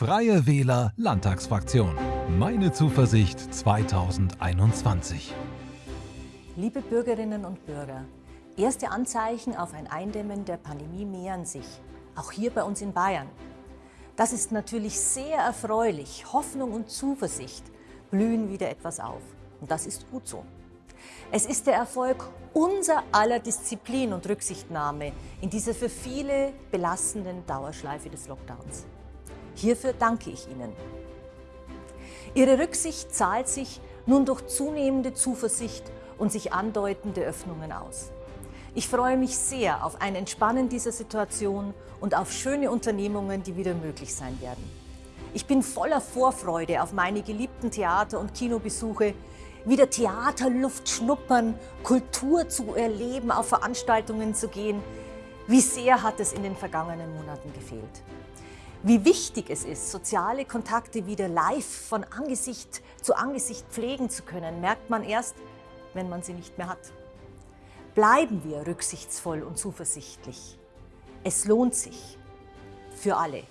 Freie Wähler Landtagsfraktion. Meine Zuversicht 2021. Liebe Bürgerinnen und Bürger, erste Anzeichen auf ein Eindämmen der Pandemie mehren sich, auch hier bei uns in Bayern. Das ist natürlich sehr erfreulich. Hoffnung und Zuversicht blühen wieder etwas auf. Und das ist gut so. Es ist der Erfolg unser aller Disziplin und Rücksichtnahme in dieser für viele belastenden Dauerschleife des Lockdowns. Hierfür danke ich Ihnen. Ihre Rücksicht zahlt sich nun durch zunehmende Zuversicht und sich andeutende Öffnungen aus. Ich freue mich sehr auf ein Entspannen dieser Situation und auf schöne Unternehmungen, die wieder möglich sein werden. Ich bin voller Vorfreude auf meine geliebten Theater- und Kinobesuche, wieder Theaterluft schnuppern, Kultur zu erleben, auf Veranstaltungen zu gehen. Wie sehr hat es in den vergangenen Monaten gefehlt. Wie wichtig es ist, soziale Kontakte wieder live von Angesicht zu Angesicht pflegen zu können, merkt man erst, wenn man sie nicht mehr hat. Bleiben wir rücksichtsvoll und zuversichtlich. Es lohnt sich für alle.